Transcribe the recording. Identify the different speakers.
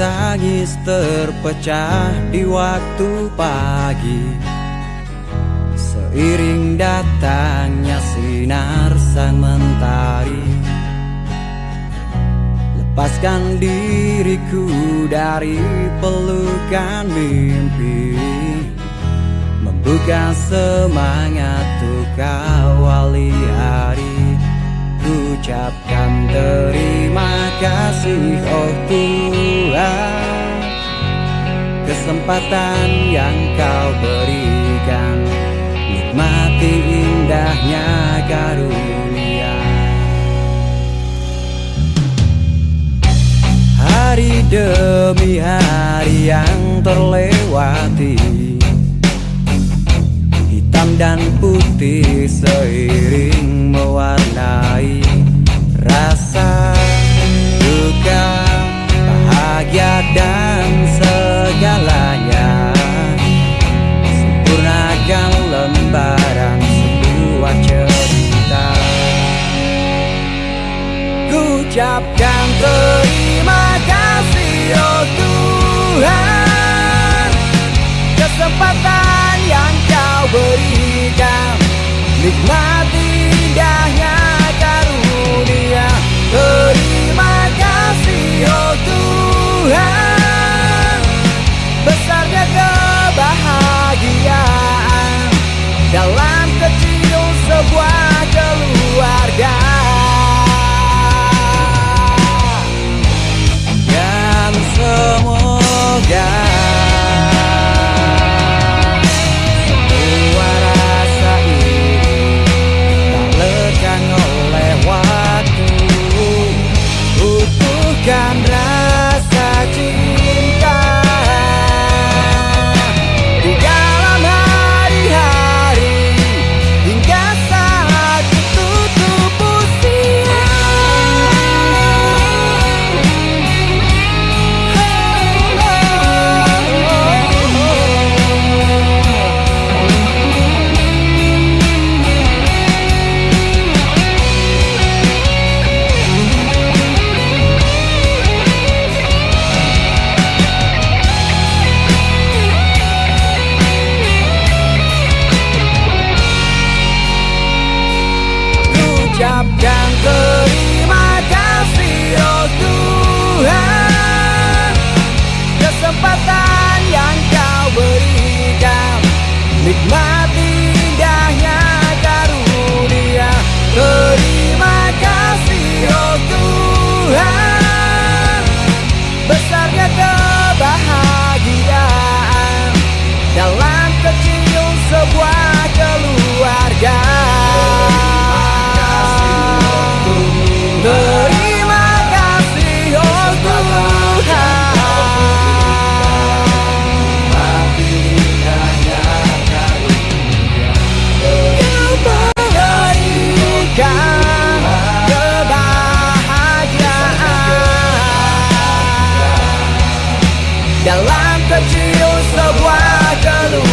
Speaker 1: tangis terpecah di waktu pagi. Seiring datangnya sinar sang mentari. Lepaskan diriku dari pelukan mimpi. Membuka semangat untuk awali hari. Ucapkan terima kasih oh Tuhan Kesempatan yang kau berikan. Nikmati indahnya karunia. Hari demi hari yang terlewati Hitam dan putih seiring ucapkan terima kasih oh Tuhan Happy. que te ouço aguardando